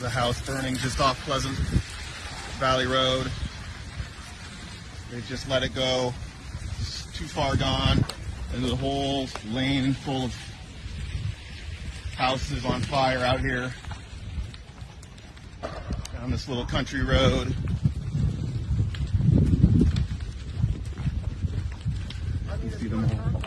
the house burning just off Pleasant Valley Road. They just let it go. It's too far gone. And the whole lane full of houses on fire out here. Down this little country road. You see them all.